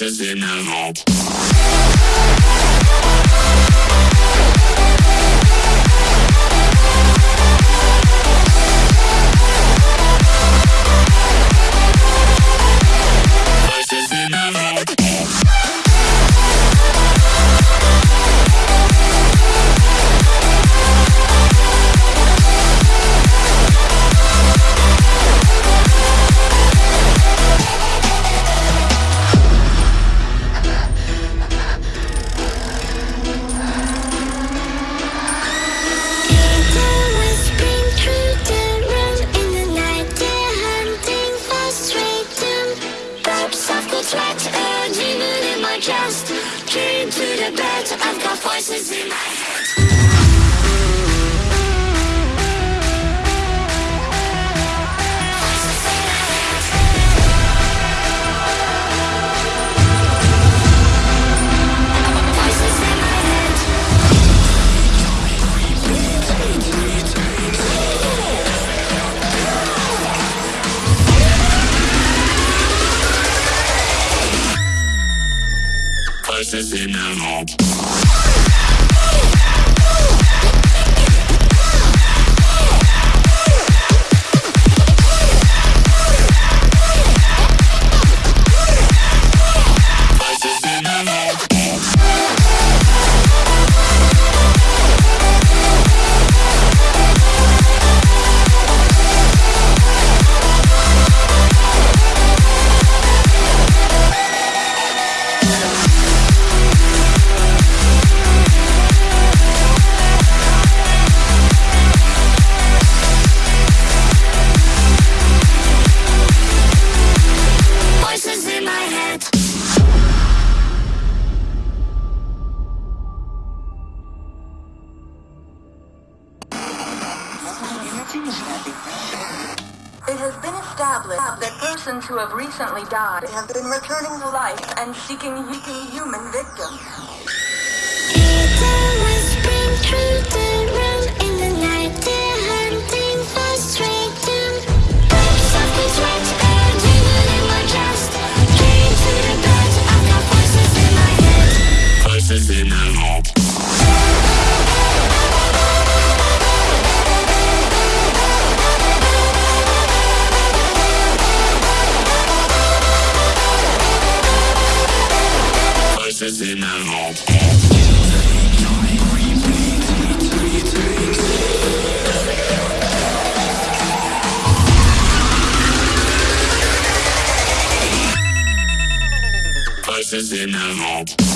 Voices in my head. Voices in my head. It has been established that persons who have recently died have been returning to life and seeking human victims. Voices in head.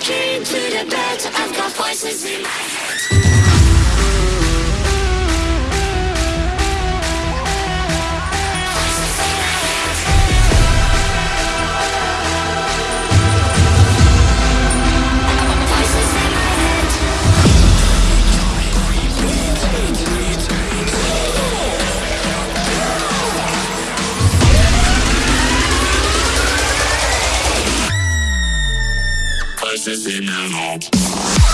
Came to the bed, I've got voices in my head. Voices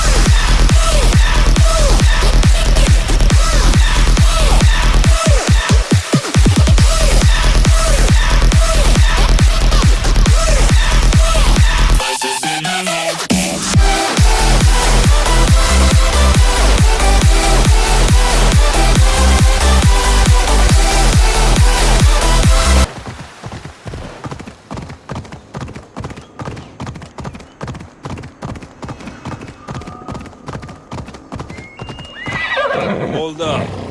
Hold up.